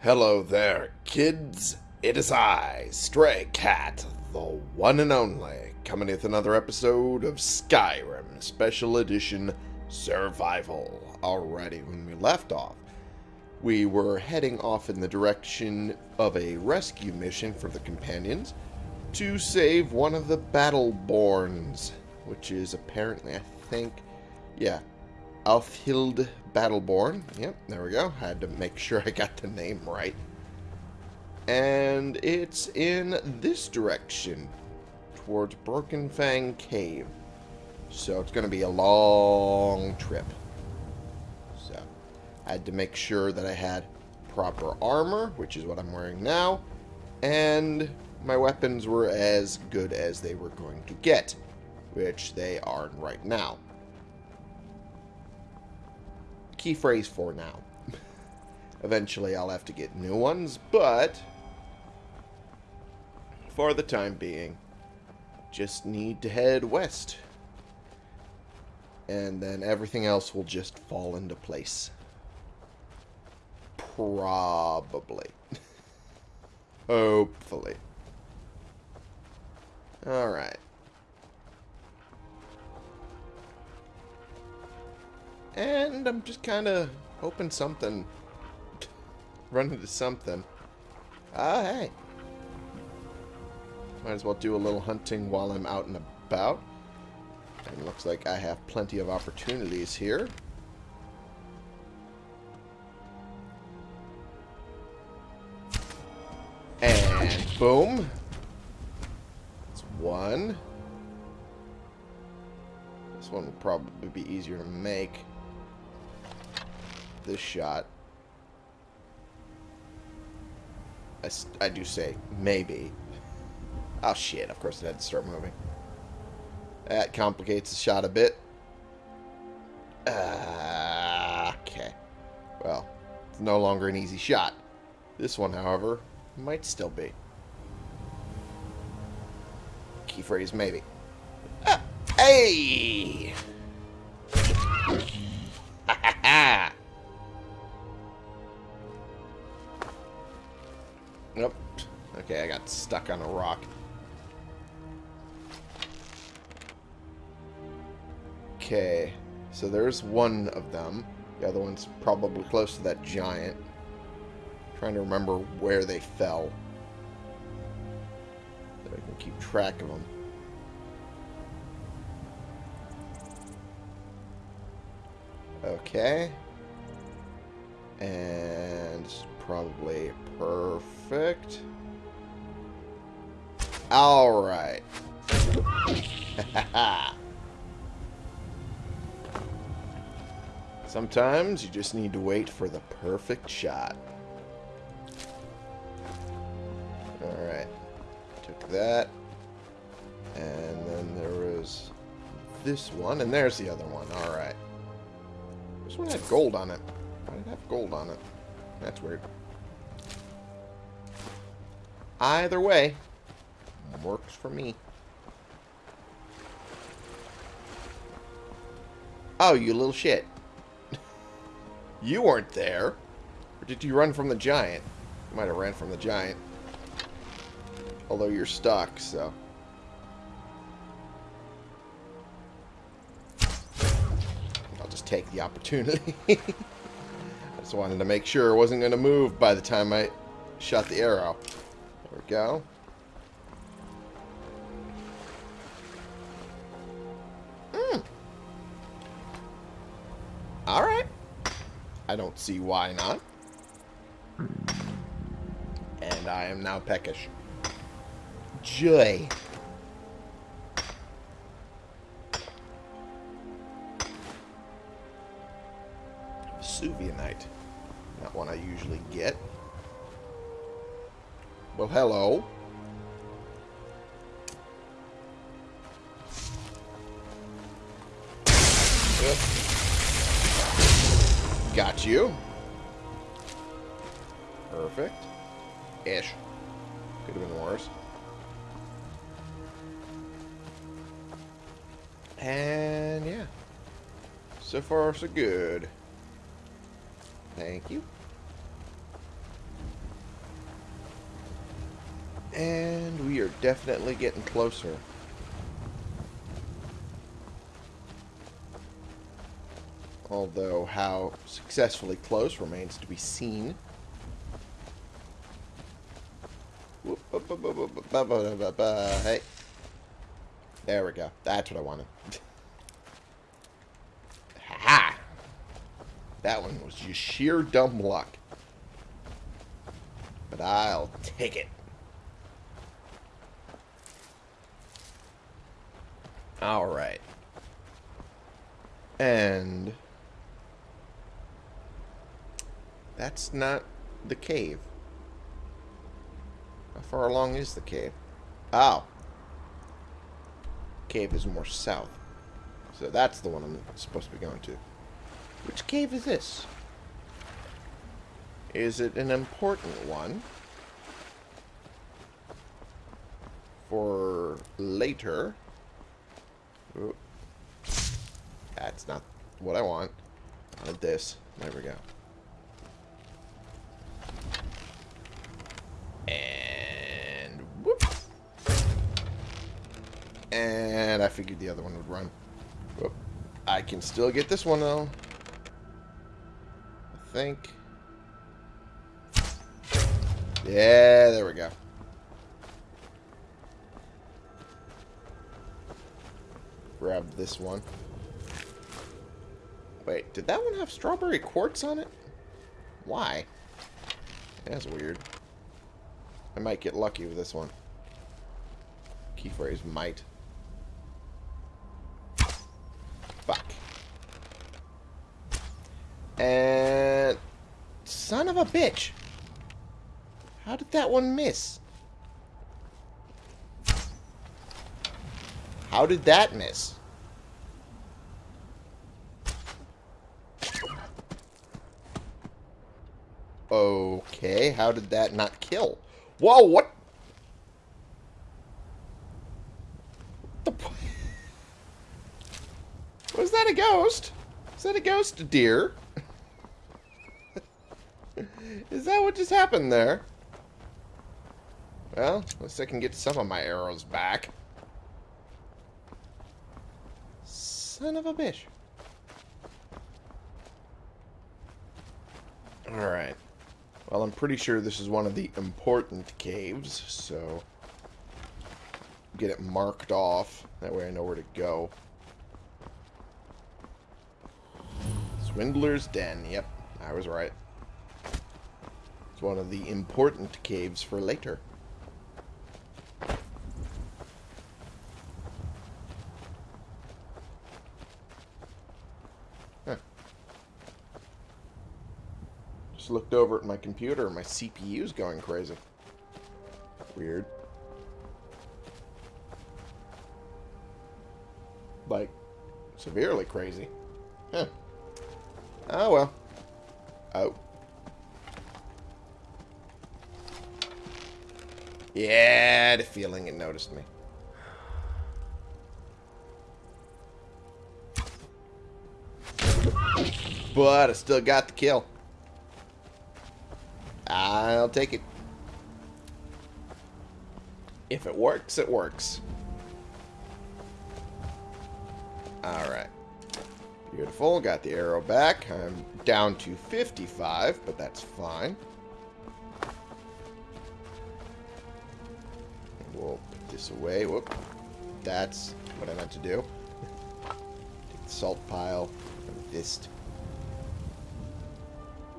Hello there, kids. It is I, Stray Cat, the one and only, coming with another episode of Skyrim Special Edition Survival. Alrighty, when we left off, we were heading off in the direction of a rescue mission for the companions to save one of the Battleborns, which is apparently, I think, yeah, Alfhild Battleborn. Yep, there we go. Had to make sure I got the name right. And it's in this direction, towards Broken Fang Cave. So it's going to be a long trip. So I had to make sure that I had proper armor, which is what I'm wearing now, and my weapons were as good as they were going to get, which they are right now key phrase for now. Eventually I'll have to get new ones, but for the time being, just need to head west. And then everything else will just fall into place. Probably. Hopefully. Alright. And I'm just kind of hoping something... run into something. Ah, hey. Might as well do a little hunting while I'm out and about. And looks like I have plenty of opportunities here. And boom. That's one. This one will probably be easier to make this shot. I, I do say maybe. Oh shit, of course it had to start moving. That complicates the shot a bit. Uh, okay. Well, it's no longer an easy shot. This one, however, might still be. Key phrase, maybe. Ah, hey! Okay, so there's one of them. The other one's probably close to that giant. trying to remember where they fell. So I can keep track of them. Okay. And probably perfect. Alright. Sometimes you just need to wait for the perfect shot. Alright. Took that. And then there was this one, and there's the other one. Alright. This one had gold on it. Why did it have gold on it? That's weird. Either way, works for me. Oh, you little shit. You weren't there. Or did you run from the giant? You might have ran from the giant. Although you're stuck, so... I'll just take the opportunity. I just wanted to make sure it wasn't going to move by the time I shot the arrow. There we go. I don't see why not. And I am now peckish. Joy. Vesuvianite. Not one I usually get. Well, hello. That's you. Perfect. Ish. Could have been worse. And yeah. So far, so good. Thank you. And we are definitely getting closer. Although how successfully close remains to be seen. Hey. There we go. That's what I wanted. ha! That one was just sheer dumb luck. But I'll take it. Alright. And... That's not the cave. How far along is the cave? Oh. Cave is more south. So that's the one I'm supposed to be going to. Which cave is this? Is it an important one? For later. Ooh. That's not what I want. I wanted this. There we go. Figured the other one would run. Whoop. I can still get this one though. I think. Yeah, there we go. Grab this one. Wait, did that one have strawberry quartz on it? Why? That's weird. I might get lucky with this one. Key phrase might. And... Son of a bitch. How did that one miss? How did that miss? Okay, how did that not kill? Whoa, what? The Was that a ghost? Is that a ghost deer? Is that what just happened there? Well, at least I can get some of my arrows back. Son of a bitch. Alright. Well, I'm pretty sure this is one of the important caves, so... Get it marked off. That way I know where to go. Swindler's Den. Yep, I was right. It's one of the important caves for later. Just looked over at my computer. My CPU's going crazy. Weird. Like, severely crazy. Huh. Oh, well. Oh. Yeah, a feeling it noticed me. But I still got the kill. I'll take it. If it works, it works. Alright. Beautiful. Got the arrow back. I'm down to 55, but that's fine. Away. Whoop. That's what I meant to do. Take the salt pile. This.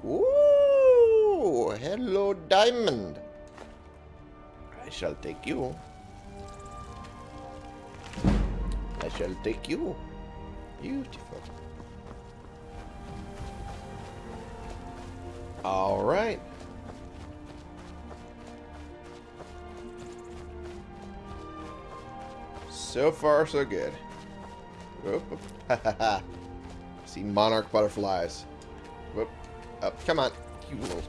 Ooh, hello, diamond. I shall take you. I shall take you. Beautiful. All So far, so good. Whoop. See monarch butterflies. Whoop. Up. Come on. You little...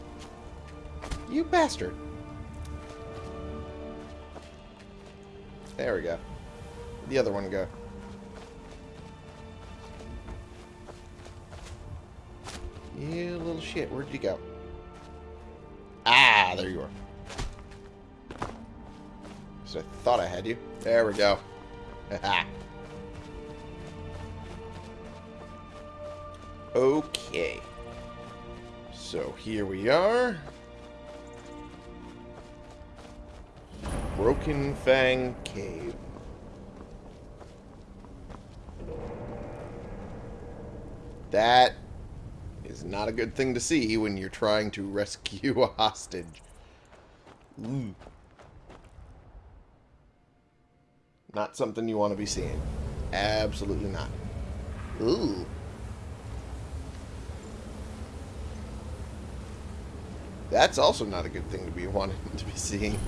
You bastard. There we go. The other one go. You little shit. Where'd you go? Ah, there you are. So I thought I had you. There we go. okay. So here we are. Broken Fang Cave. That is not a good thing to see when you're trying to rescue a hostage. Ooh. Not something you want to be seeing. Absolutely not. Ooh. That's also not a good thing to be wanting to be seeing.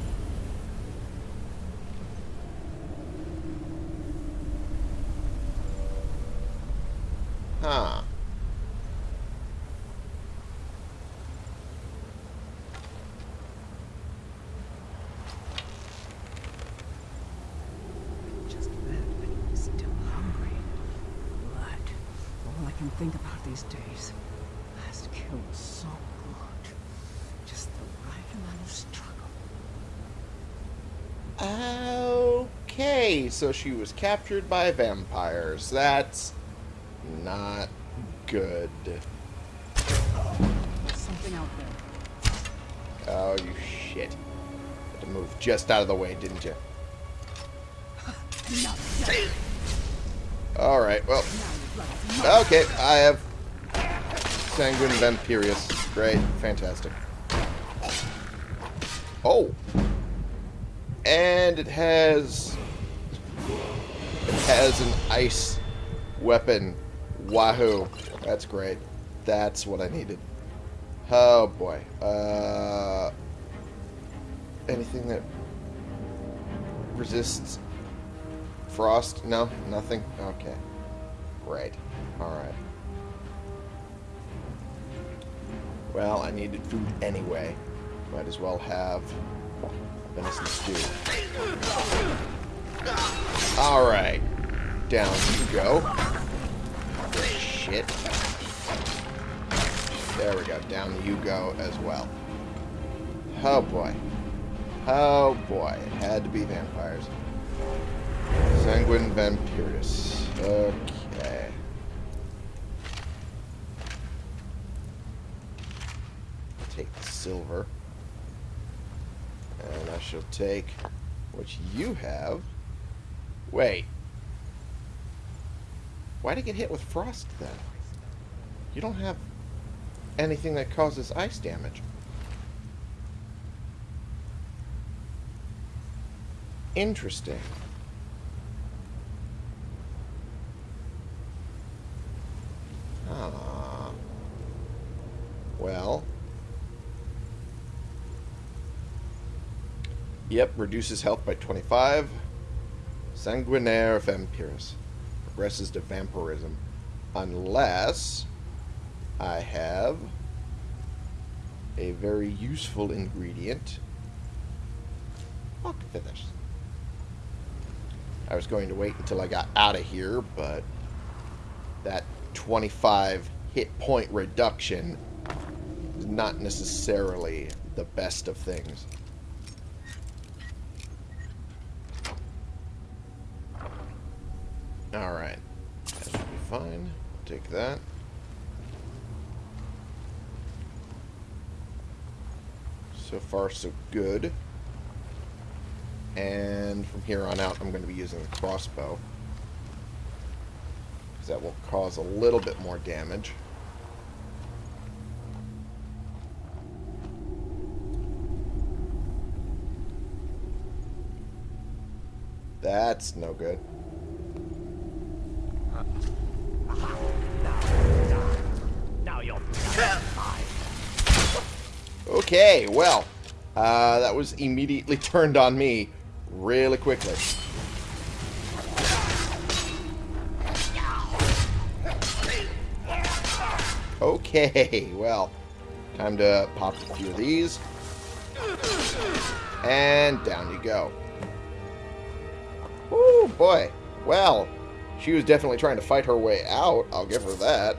Huh. Just that I'm still hungry. But all I can think about these days has killed so good. Just the right amount of struggle. Okay, so she was captured by vampires. That's not good. Something out there. Oh, you shit. Had to move just out of the way, didn't you? Alright, well, Now you've got it. okay, I have Sanguinare Vampiris. Great, fantastic. Oh! And it has... Has an ice weapon. Wahoo. That's great. That's what I needed. Oh, boy. Uh... Anything that resists frost? No? Nothing? Okay. Great. Alright. Well, I needed food anyway. Might as well have venison stew. Alright. Down you go. Shit. There we go. Down you go as well. Oh boy. Oh boy. It had to be vampires. Sanguinare Vampiris. Okay. Take the silver. And I shall take what you have. Wait. Why'd I get hit with frost then? You don't have anything that causes ice damage. Interesting. Ah. Well. Yep, reduces health by 25. Sanguinare Vampiris. Progresses to vampirism. Unless I have a very useful ingredient. Fuck finish. I was going to wait until I got out of here, but that 25 hit point reduction is not necessarily the best of things. Alright. That should be fine. Take that. So far, so good. And from here on out, I'm going to be using the crossbow. Because that will cause a little bit more damage. That's no good. Okay, well, uh, that was immediately turned on me really quickly. Okay, well, time to pop a few of these. And down you go. Oh boy. Well, she was definitely trying to fight her way out. I'll give her that.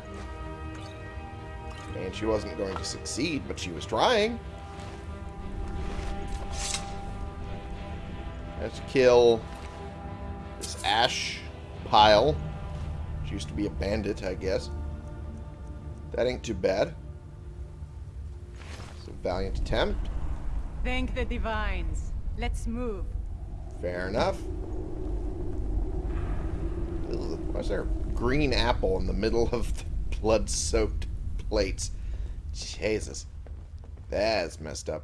And she wasn't going to succeed, but she was trying. Let's kill this ash pile. She used to be a bandit, I guess. That ain't too bad. It's a valiant attempt. Thank the divines. Let's move. Fair enough. Ugh, why is there a green apple in the middle of the blood-soaked plates? Jesus. That's messed up.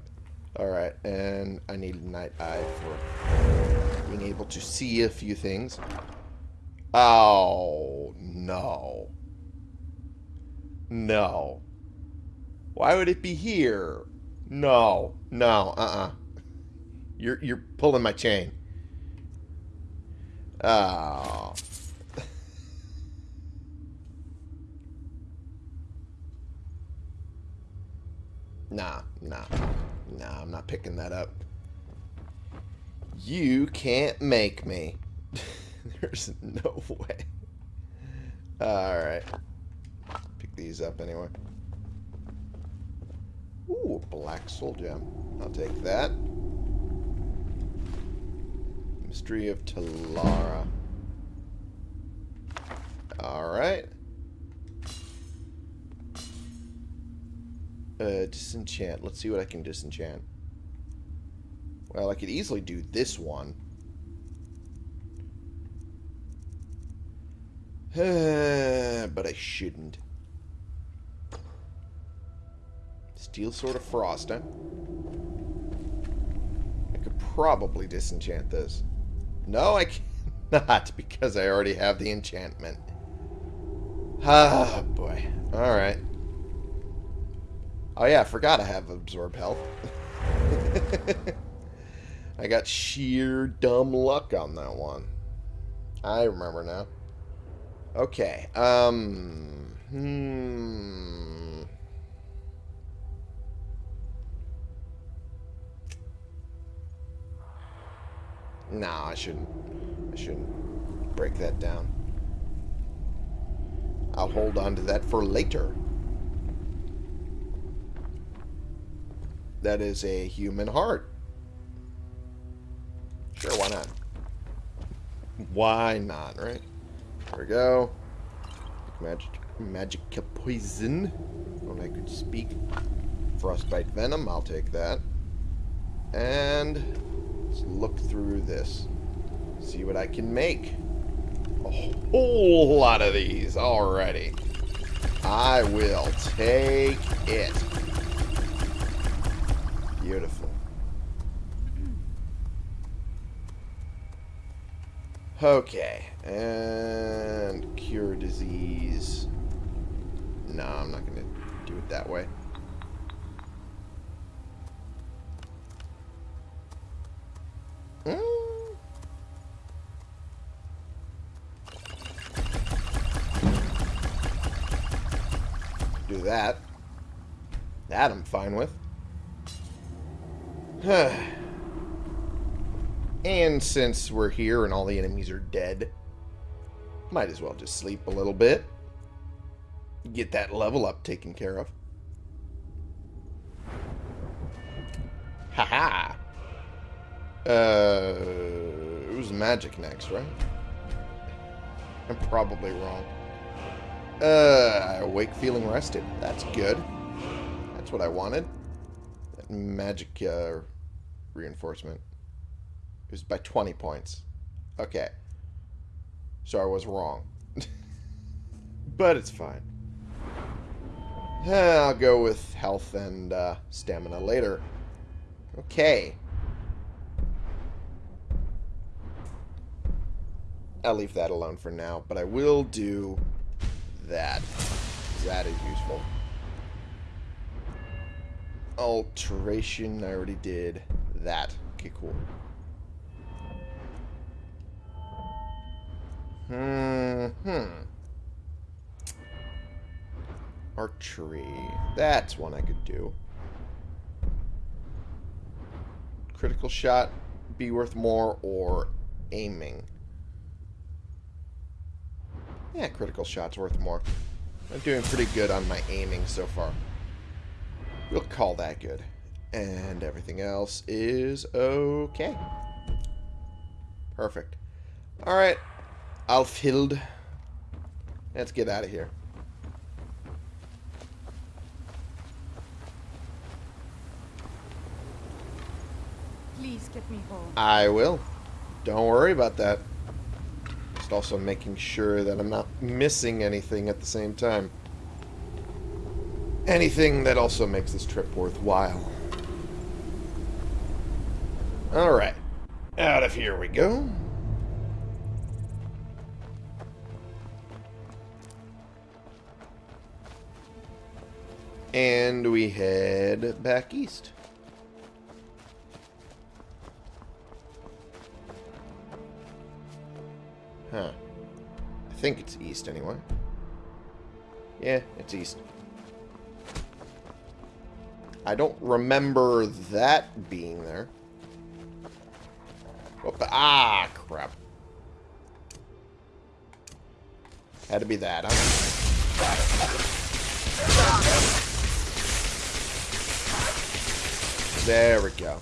Alright, and I need night eye for being able to see a few things. Oh, no. No. Why would it be here? No. No, uh-uh. You're, you're pulling my chain. Oh. nah, nah. Nah, I'm not picking that up. You can't make me. There's no way. Alright. Pick these up anyway. Ooh, black soul gem. I'll take that. Mystery of Talara. Uh, disenchant. Let's see what I can disenchant. Well, I could easily do this one. but I shouldn't. Steel Sword of Frost, huh? I could probably disenchant this. No, I cannot, because I already have the enchantment. Ah, boy. Alright. Oh yeah, I forgot I have absorb health. I got sheer dumb luck on that one. I remember now. Okay, um... Hmm... No, I shouldn't. I shouldn't break that down. I'll hold on to that for later. That is a human heart. Sure, why not? Why not, right? There we go. Magic, magic poison. When I could speak. Frostbite venom, I'll take that. And let's look through this. See what I can make. A whole lot of these already. I will take it. Beautiful. Okay, and cure disease. No, I'm not going to do it that way. Since we're here and all the enemies are dead, might as well just sleep a little bit. Get that level up taken care of. Haha. Uh, it was magic next, right? I'm probably wrong. Uh, I awake feeling rested. That's good. That's what I wanted. That magic uh, reinforcement. It was by 20 points. Okay. So I was wrong. but it's fine. I'll go with health and uh, stamina later. Okay. I'll leave that alone for now, but I will do that. That is useful. Alteration, I already did that. Okay, cool. Hmm. Archery. That's one I could do. Critical shot be worth more or aiming. Yeah, critical shot's worth more. I'm doing pretty good on my aiming so far. We'll call that good. And everything else is okay. Perfect. Alright. Alfhild. Let's get out of here. Please get me home. I will. Don't worry about that. Just also making sure that I'm not missing anything at the same time. Anything that also makes this trip worthwhile. Alright. Out of here we go. And we head back east. Huh. I think it's east anyway. Yeah, it's east. I don't remember that being there. The- ah, crap. Had to be that, huh? There we go.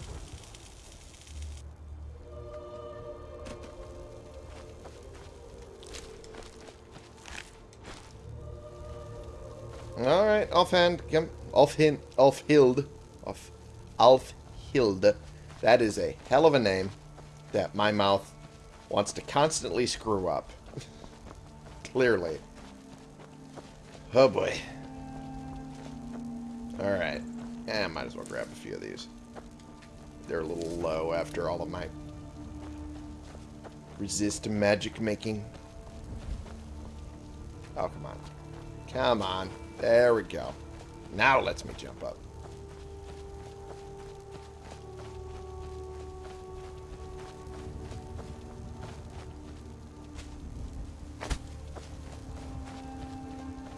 Alright, offhand, offhild, off, Alfhild. That is a hell of a name that my mouth wants to constantly screw up. Clearly. Oh boy. Alright. Eh, might as well grab a few of these. They're a little low after all of my resist magic making. Oh, come on. Come on. There we go. Now it lets me jump up.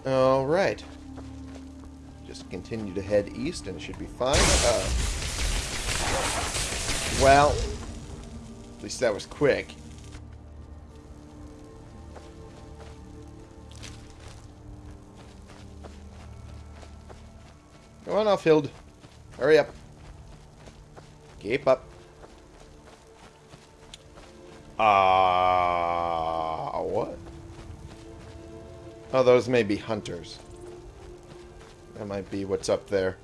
Alright. Just continue to head east and it should be fine. Uh, well, at least that was quick. Come on, Alfield. Hurry up. Keep up. Ah, uh, what? Oh, those may be hunters. That might be what's up there.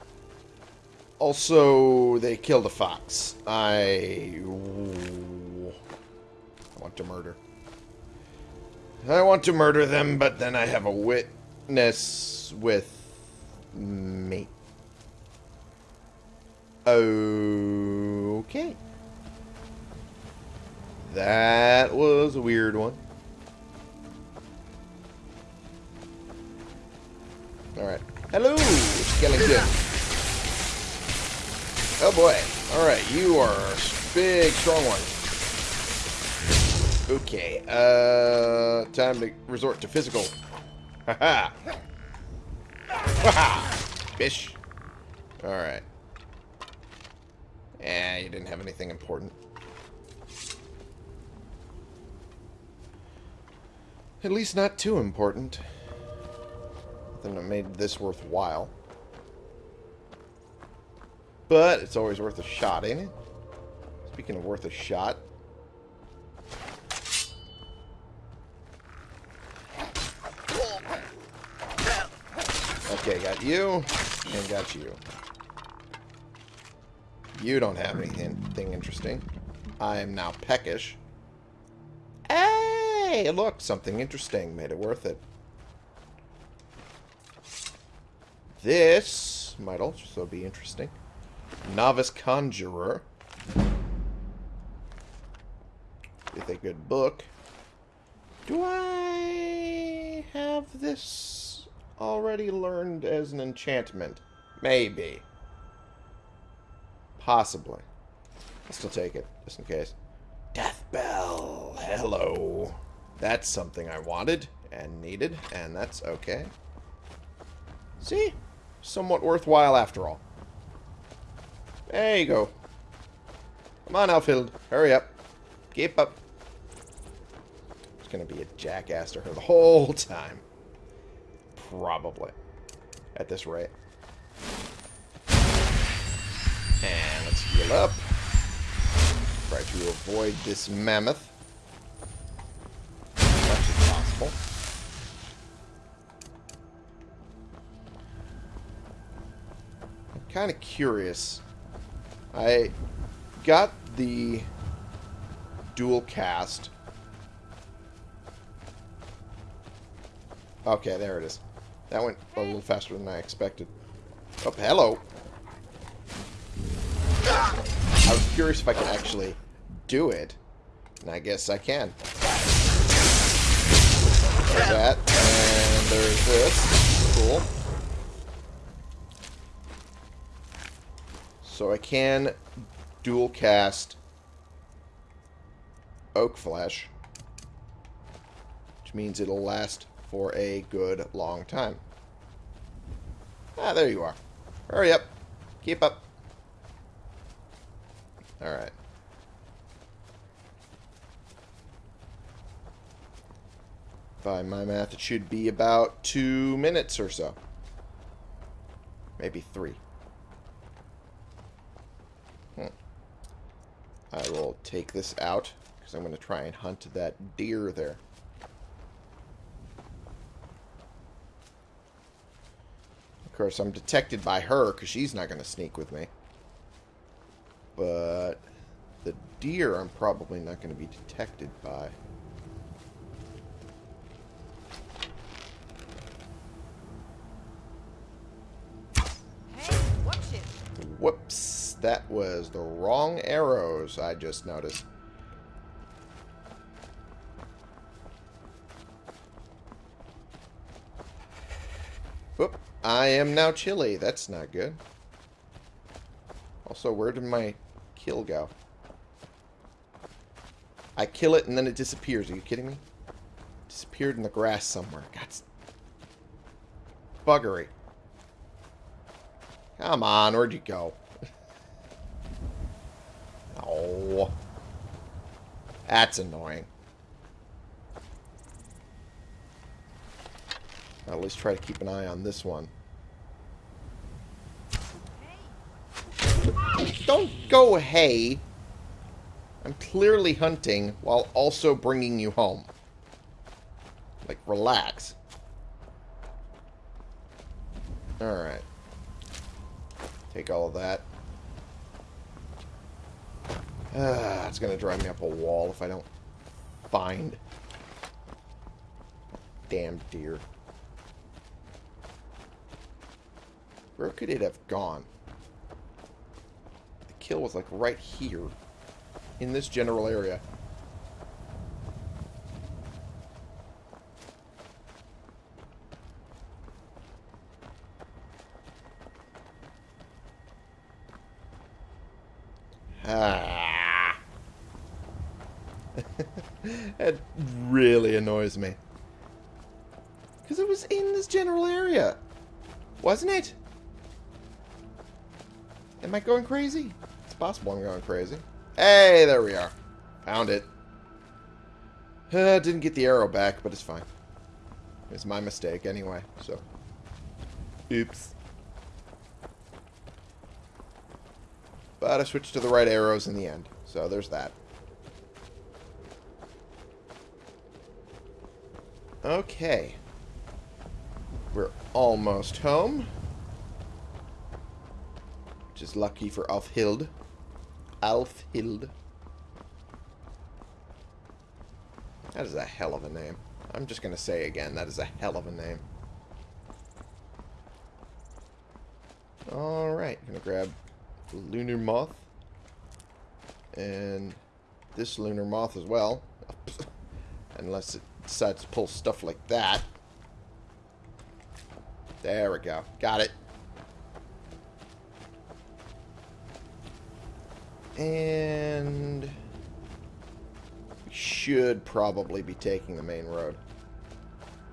Also, they killed a fox. I want to murder. I want to murder them, but then I have a witness with me. Okay. That was a weird one. Alright. Hello, skeleton. Oh boy. Alright, you are a big, strong one. Okay, uh, time to resort to physical. Haha. Haha. Bish. Alright. Eh, you didn't have anything important. At least not too important. Nothing that made this worthwhile. But it's always worth a shot, ain't it? Speaking of worth a shot. Okay, got you, and got you. You don't have anything interesting. I am now peckish. Hey, look, something interesting made it worth it. This might also be interesting. Novice Conjurer. With a good book. Do I have this already learned as an enchantment? Maybe. Possibly. I'll still take it, just in case. Death Bell. Hello. That's something I wanted and needed, and that's okay. See? Somewhat worthwhile after all. There you go. Come on, Outfield. Hurry up. Keep up. It's going to be a jackass to her the whole time. Probably. At this rate. And let's heal up. Try to avoid this mammoth. As much as possible. I'm kind of curious I got the dual cast. Okay, there it is. That went a little faster than I expected. Oh, hello. I was curious if I could actually do it. And I guess I can. There's that. And there's this. Cool. So I can dual cast Oak Flesh. Which means it'll last for a good long time. Ah, there you are. Hurry up. Keep up. Alright. By my math, it should be about two minutes or so. Maybe three. I will take this out, because I'm going to try and hunt that deer there. Of course, I'm detected by her, because she's not going to sneak with me. But the deer I'm probably not going to be detected by. Hey, watch it. Whoops. That was the wrong arrows, I just noticed. Whoop. I am now chilly. That's not good. Also, where did my kill go? I kill it and then it disappears. Are you kidding me? Disappeared in the grass somewhere. God. Buggery. Come on, where'd you go? oh. That's annoying. I'll at least try to keep an eye on this one. Don't go, hey. I'm clearly hunting while also bringing you home. Like, relax. Alright. Take all of that. Ah, it's going to drive me up a wall if I don't find damn deer. Where could it have gone? The kill was like right here. In this general area. Ah. that really annoys me. Because it was in this general area. Wasn't it? Am I going crazy? It's possible I'm going crazy. Hey, there we are. Found it. Uh, didn't get the arrow back, but it's fine. It's my mistake anyway, so. Oops. But I switched to the right arrows in the end, so there's that. Okay. We're almost home. Which is lucky for Alfhild. Alfhild. That is a hell of a name. I'm just going to say again, that is a hell of a name. Alright, going to grab lunar moth. And this lunar moth as well. Unless it decides to pull stuff like that. There we go. Got it. And we should probably be taking the main road.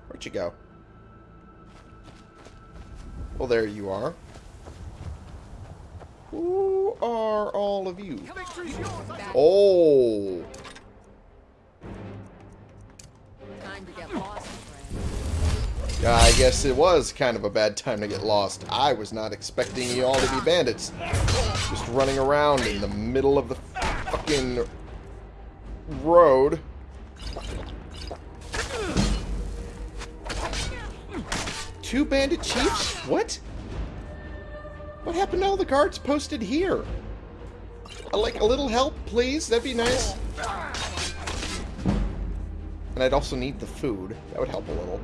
Where'd you go? Well, there you are. Who are all of you? Oh! Time to get lost, friend. I guess it was kind of a bad time to get lost. I was not expecting you all to be bandits. Just running around in the middle of the fucking road. Two bandit chiefs? What? What happened to all the guards posted here? Uh, like, a little help, please? That'd be nice. And I'd also need the food. That would help a little.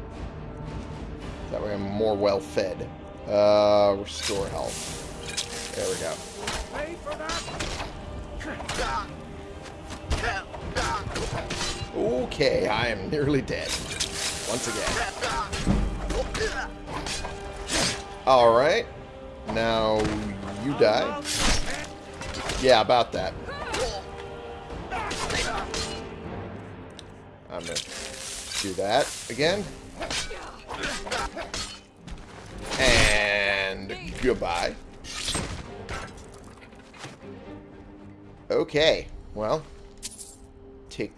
That way I'm more well fed. Uh, restore health. There we go. Pay for that. Okay, I am nearly dead. Once again. Alright. Now, you die. Yeah, about that. I'm gonna do that again. And goodbye. Okay, well, take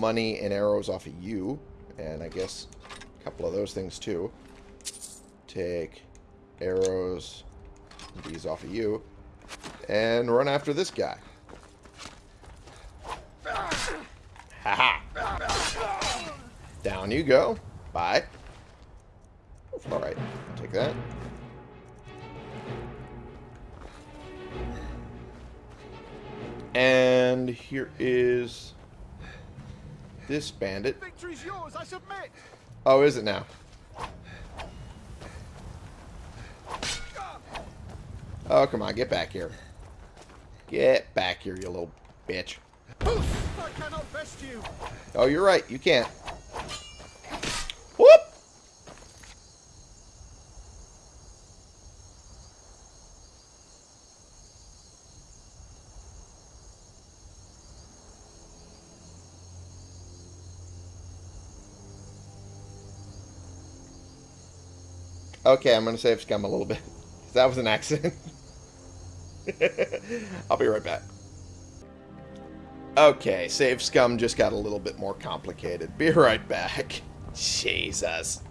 money and arrows off of you, and I guess a couple of those things too. Take arrows, these off of you, and run after this guy. Haha. Down you go. Bye. Alright, take that. And here is this bandit. Yours, I submit. Oh, is it now? Oh, come on, get back here. Get back here, you little bitch. I cannot best you. Oh, you're right, you can't. Whoop! Okay, I'm going to save Scum a little bit. That was an accident. I'll be right back. Okay, save Scum just got a little bit more complicated. Be right back. Jesus.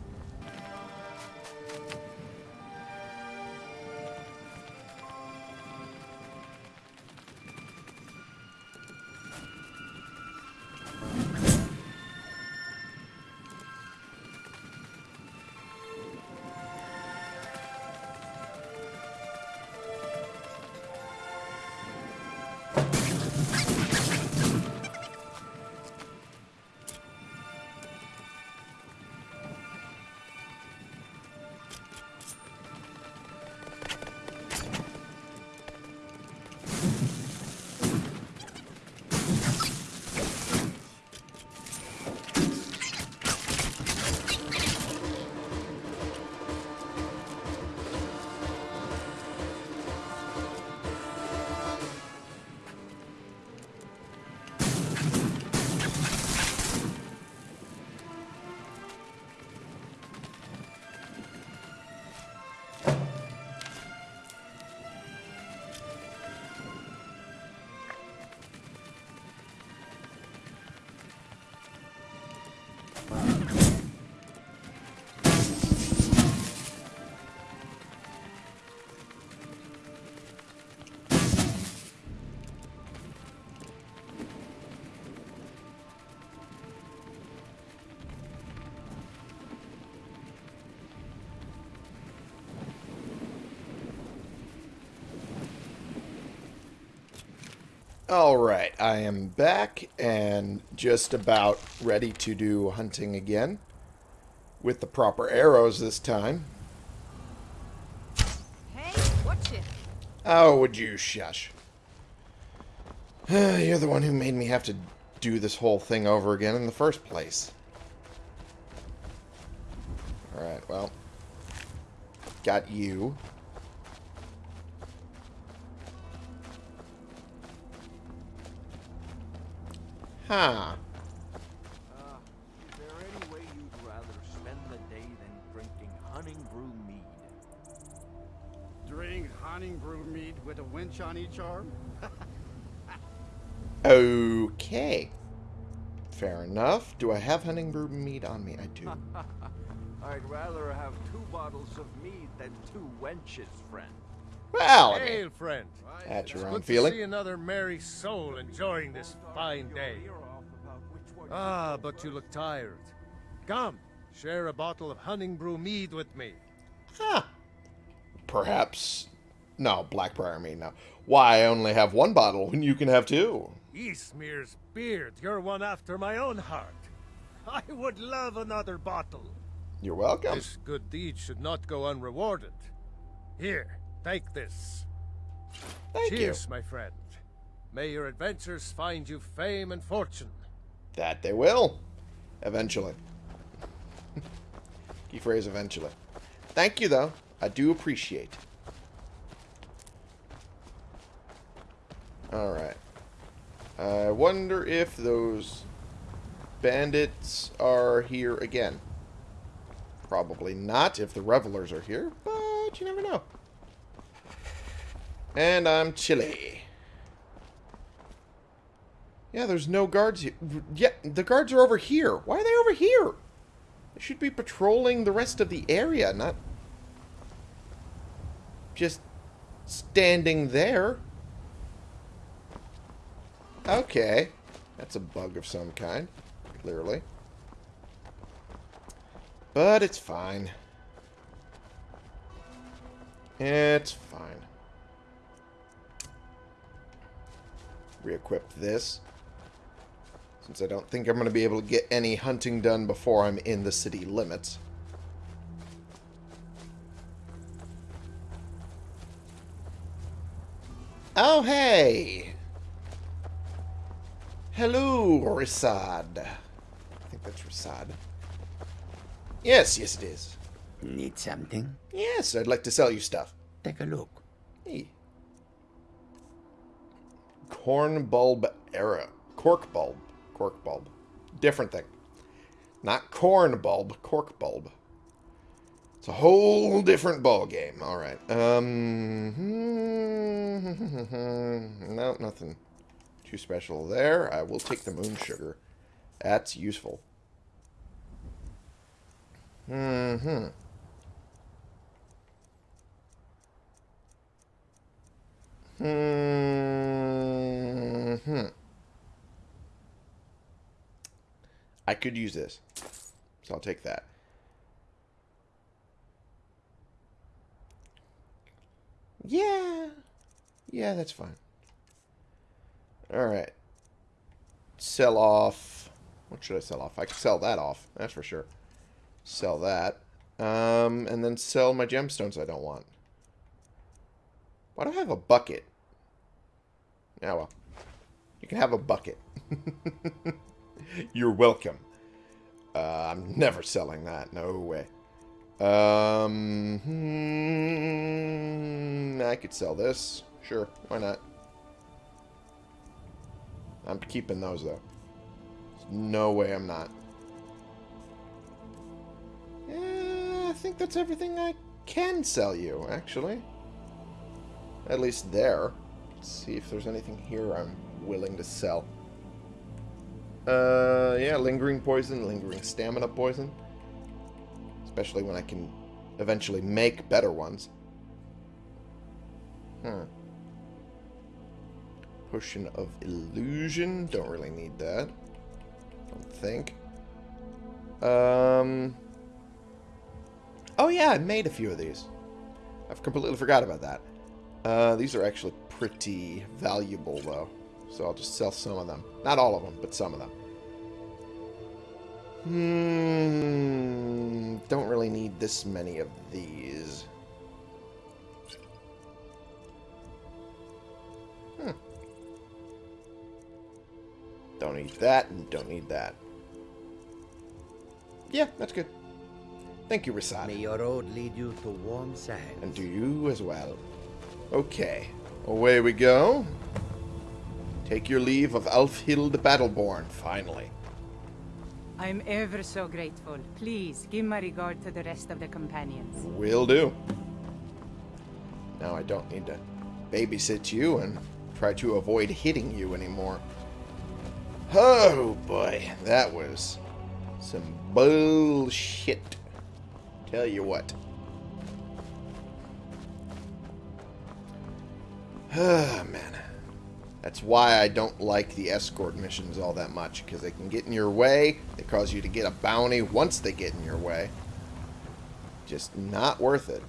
Alright, I am back and just about ready to do hunting again. With the proper arrows this time. Hey, watch it. Oh, would you shush? You're the one who made me have to do this whole thing over again in the first place. Alright, well. Got you. Huh. Uh, is there any way you'd rather spend the day than drinking hunting brew mead? Drink Honningbrew mead with a winch on each arm? Okay. Fair enough. Do I have Honningbrew mead on me? I do. I'd rather have two bottles of mead than two wenches, friend. Well, I mean, Hail, friend. at It's your own good feeling. to see another merry soul enjoying this fine day. Ah, but you look tired. Come, share a bottle of Honningbrew mead with me. Huh. perhaps... No, Blackbriar, mead, no. Why I only have one bottle when you can have two? Ysmir's beard, you're one after my own heart. I would love another bottle. You're welcome. This good deed should not go unrewarded. Here, take this. Thank Cheers, my friend. May your adventures find you fame and fortune. That they will. Eventually. Key phrase eventually. Thank you, though. I do appreciate. Alright. I wonder if those bandits are here again. Probably not if the revelers are here, but you never know. And I'm chilly. Yeah, there's no guards here. Yeah, the guards are over here. Why are they over here? They should be patrolling the rest of the area, not just standing there. Okay. That's a bug of some kind, clearly. But it's fine. It's fine. Re-equip this. Since I don't think I'm going to be able to get any hunting done before I'm in the city limits. Oh, hey! Hello, Ri'saad. I think that's Ri'saad. Yes, yes it is. Need something? Yes, I'd like to sell you stuff. Take a look. Hey. Corn bulb era. Cork bulb. Cork bulb. Different thing. Not corn bulb, cork bulb. It's a whole different ball game. All right. Um. No, nothing too special there. I will take the moon sugar. That's useful. Hmm. Hmm. I could use this. So I'll take that. Yeah. Yeah, that's fine. Alright. Sell off. What should I sell off? I could sell that off. That's for sure. Sell that. Um, and then sell my gemstones I don't want. Why do I have a bucket? Yeah, well. You can have a bucket. You're welcome. Uh, I'm never selling that. No way. Um, hmm, I could sell this. Sure, why not? I'm keeping those, though. There's no way I'm not. I think that's everything I can sell you, actually. At least there. Let's see if there's anything here I'm willing to sell. Uh, yeah, lingering poison, lingering stamina poison. Especially when I can eventually make better ones. Hmm. Potion of illusion. Don't really need that. I don't think. Um. Oh yeah, I made a few of these. I've completely forgot about that. Uh, these are actually pretty valuable, though. So I'll just sell some of them. Not all of them, but some of them. Hmm. Don't really need this many of these. Hmm. Don't need that, and don't need that. Yeah, that's good. Thank you, May your road lead you to warm sands. And do you as well. Okay. Away we go. Take your leave of Alfhild Battleborn, finally. I'm ever so grateful. Please, give my regard to the rest of the companions. Will do. Now I don't need to babysit you and try to avoid hitting you anymore. Oh boy, that was some bullshit. Tell you what. Ah, man. That's why I don't like the escort missions all that much, because they can get in your way. They cause you to get a bounty once they get in your way. Just not worth it.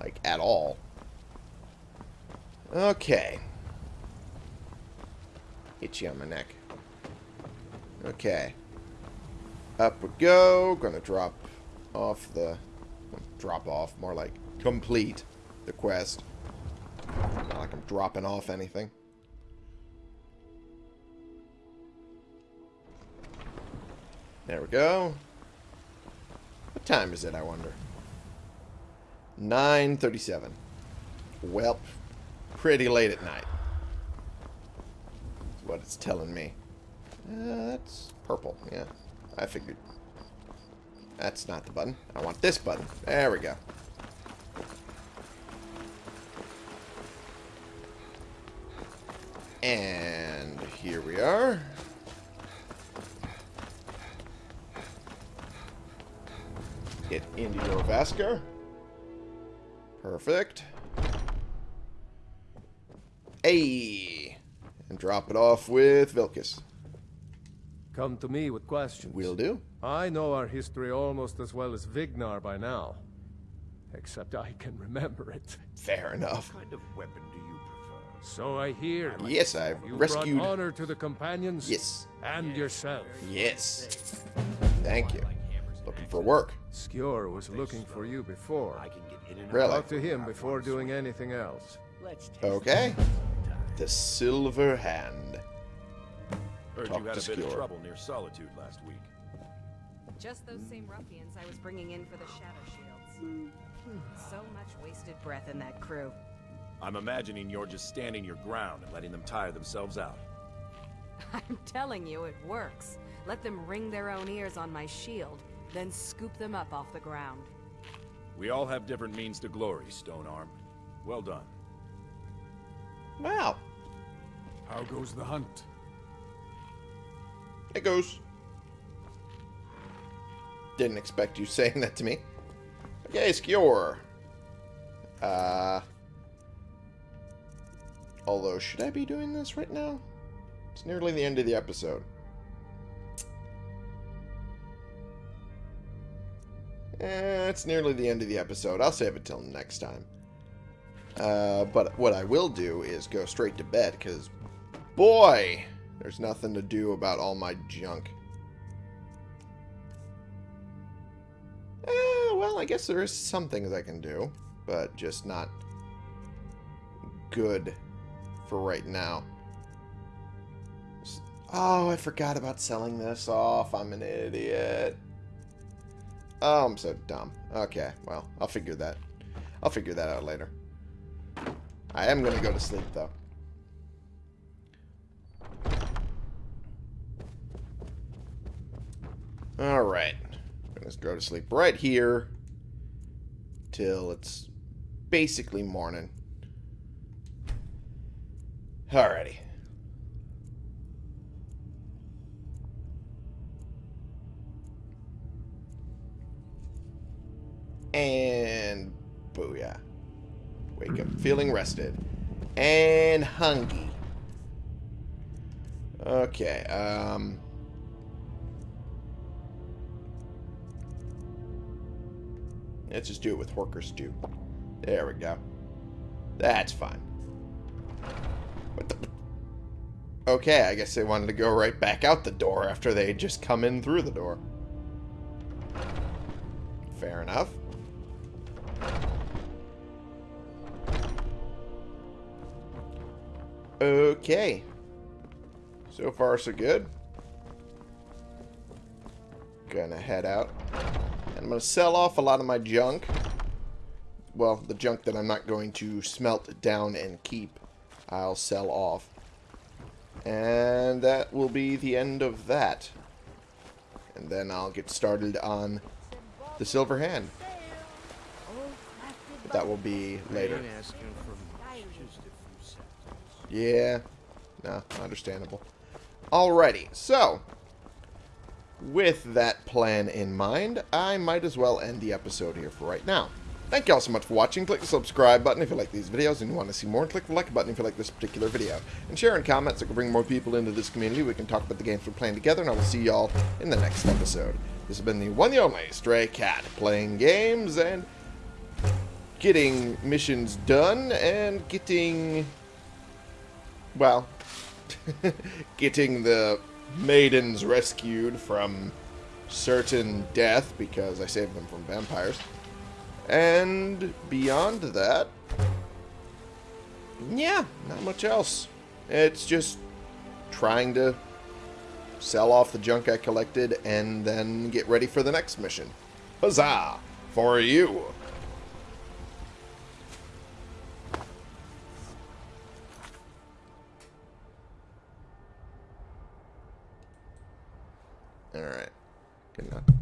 Like, at all. Okay. You on my neck. Okay. Up we go. Gonna drop off the... Drop off. More like complete the quest. Dropping off anything. There we go. What time is it, I wonder? 9.37. Well, pretty late at night. That's what it's telling me. Uh, that's purple, yeah. I figured. That's not the button. I want this button. There we go. And here we are. Get into Jorrvaskr. Perfect. Hey! And drop it off with Vilkas. Come to me with questions. Will do. I know our history almost as well as Vignar by now. Except I can remember it. Fair enough. What kind of weapon do you prefer? So I hear. Yes, I've You rescued... brought honor to the companions. Yes. And yourself. Yes. Thank you. Looking for work. Skjor was looking for you before. I can get in and Really? Talk to him before doing anything else. Let's Okay. The Silver Hand. Heard Talk you had to a bit of trouble near Solitude last week. Just those same ruffians I was bringing in for the Shatter-Shields. Hmm. So much wasted breath in that crew. I'm imagining you're just standing your ground and letting them tire themselves out. I'm telling you, it works. Let them ring their own ears on my shield, then scoop them up off the ground. We all have different means to glory, Stonearm. Well done. Wow. How goes the hunt? It goes. Didn't expect you saying that to me. Okay, Skjor. Uh... Although, should I be doing this right now? It's nearly the end of the episode. Eh, it's nearly the end of the episode. I'll save it till next time. Uh, but what I will do is go straight to bed, because, boy, there's nothing to do about all my junk. Eh, well, I guess there is some things I can do, but just not good for right now. Oh, I forgot about selling this off. I'm an idiot. Oh, I'm so dumb. Okay, well, I'll figure that. I'll figure that out later. I am going to go to sleep, though. Alright. Gonna go to sleep right here till it's basically morning. Alrighty. And booyah. Wake up feeling rested. And hungry. Okay, um... Let's just do it with Horker Stew. There we go. That's fine. Okay, I guess they wanted to go right back out the door after they just come in through the door. Fair enough. Okay. So far, so good. Gonna head out. And I'm gonna sell off a lot of my junk. Well, the junk that I'm not going to smelt down and keep, I'll sell off. And that will be the end of that. And then I'll get started on the Silver Hand. But that will be later. ain't asking for much, just a few seconds. Yeah. No, understandable. Alrighty, so with that plan in mind, I might as well end the episode here for right now. Thank you all so much for watching. Click the subscribe button if you like these videos and you want to see more. Click the like button if you like this particular video. And share and comment so we can bring more people into this community. We can talk about the games we're playing together. And I will see y'all in the next episode. This has been the one and only Stray Cat playing games and getting missions done and getting, well, getting the maidens rescued from certain death because I saved them from vampires. And beyond that, yeah, not much else. It's just trying to sell off the junk I collected and then get ready for the next mission. Huzzah! For you! Alright. Good enough.